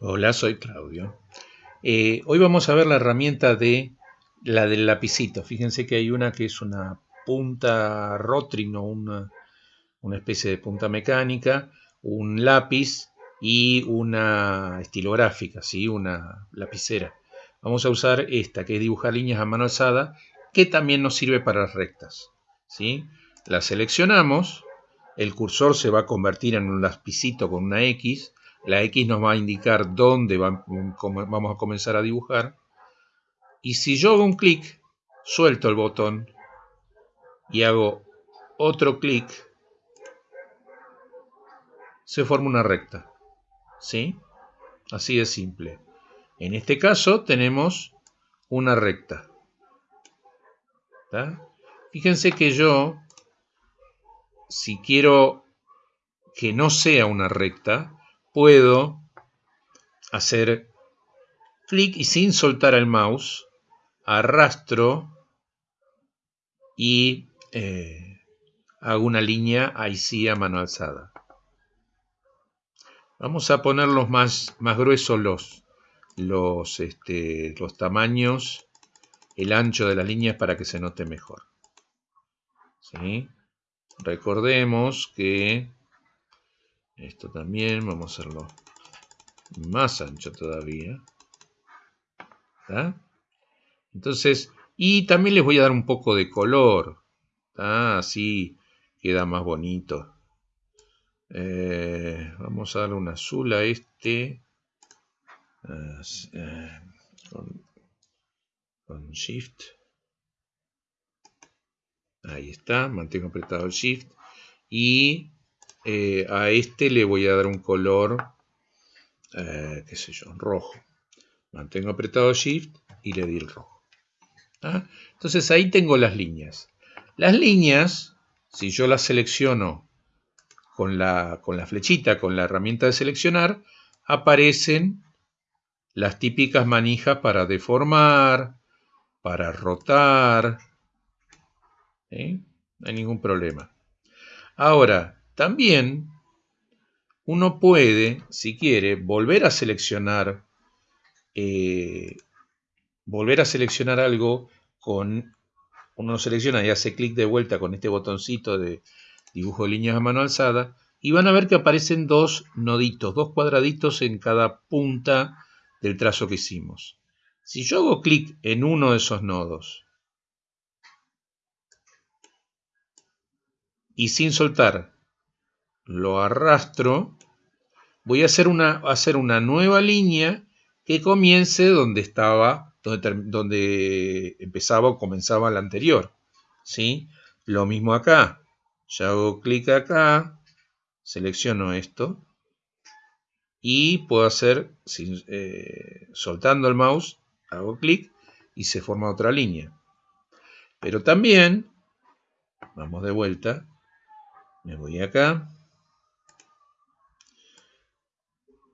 Hola, soy Claudio. Eh, hoy vamos a ver la herramienta de la del lapicito. Fíjense que hay una que es una punta Rotring o una, una especie de punta mecánica, un lápiz y una estilográfica, ¿sí? una lapicera. Vamos a usar esta que es dibujar líneas a mano alzada, que también nos sirve para rectas. ¿sí? La seleccionamos, el cursor se va a convertir en un lapicito con una X, la X nos va a indicar dónde vamos a comenzar a dibujar. Y si yo hago un clic, suelto el botón y hago otro clic, se forma una recta. ¿Sí? Así de simple. En este caso tenemos una recta. Fíjense que yo, si quiero que no sea una recta, puedo hacer clic y sin soltar el mouse arrastro y eh, hago una línea ahí sí a mano alzada. Vamos a ponerlos más, más gruesos los, los, este, los tamaños, el ancho de las líneas para que se note mejor. ¿Sí? Recordemos que esto también, vamos a hacerlo más ancho todavía. Entonces, y también les voy a dar un poco de color. Así queda más bonito. Eh, vamos a darle un azul a este. Eh, con, con Shift. Ahí está, mantengo apretado el Shift. Y eh, a este le voy a dar un color, eh, qué sé yo, rojo. Mantengo apretado Shift y le di el rojo. ¿Ah? Entonces ahí tengo las líneas. Las líneas, si yo las selecciono con la, con la flechita, con la herramienta de seleccionar, aparecen las típicas manijas para deformar, para rotar. ¿eh? No hay ningún problema. Ahora, también uno puede, si quiere, volver a seleccionar, eh, volver a seleccionar algo con, uno selecciona y hace clic de vuelta con este botoncito de dibujo de líneas a mano alzada, y van a ver que aparecen dos noditos, dos cuadraditos en cada punta del trazo que hicimos. Si yo hago clic en uno de esos nodos y sin soltar lo arrastro, voy a hacer una, hacer una nueva línea que comience donde estaba, donde, donde empezaba o comenzaba la anterior. ¿sí? Lo mismo acá. Ya hago clic acá, selecciono esto y puedo hacer, eh, soltando el mouse, hago clic y se forma otra línea. Pero también, vamos de vuelta, me voy acá,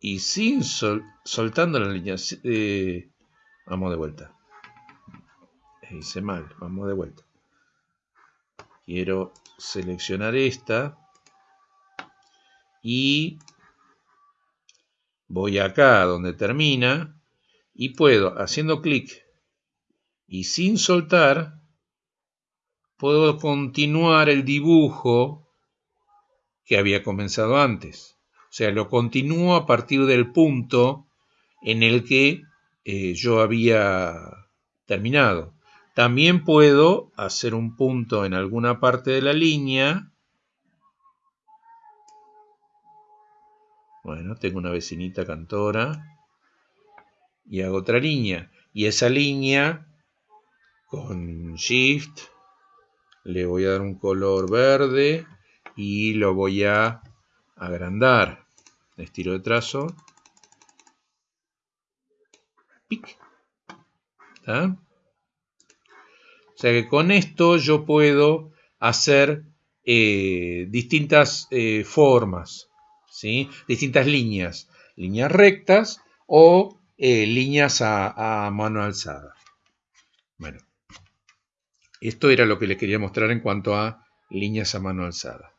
y sin soltando la línea. Eh, vamos de vuelta. Hice mal, vamos de vuelta. Quiero seleccionar esta y voy acá donde termina y puedo, haciendo clic y sin soltar, puedo continuar el dibujo que había comenzado antes. O sea, lo continúo a partir del punto en el que eh, yo había terminado. También puedo hacer un punto en alguna parte de la línea. Bueno, tengo una vecinita cantora. Y hago otra línea. Y esa línea, con Shift, le voy a dar un color verde y lo voy a agrandar estilo de trazo. Pic. O sea que con esto yo puedo hacer eh, distintas eh, formas, ¿sí? distintas líneas, líneas rectas o eh, líneas a, a mano alzada. Bueno, esto era lo que les quería mostrar en cuanto a líneas a mano alzada.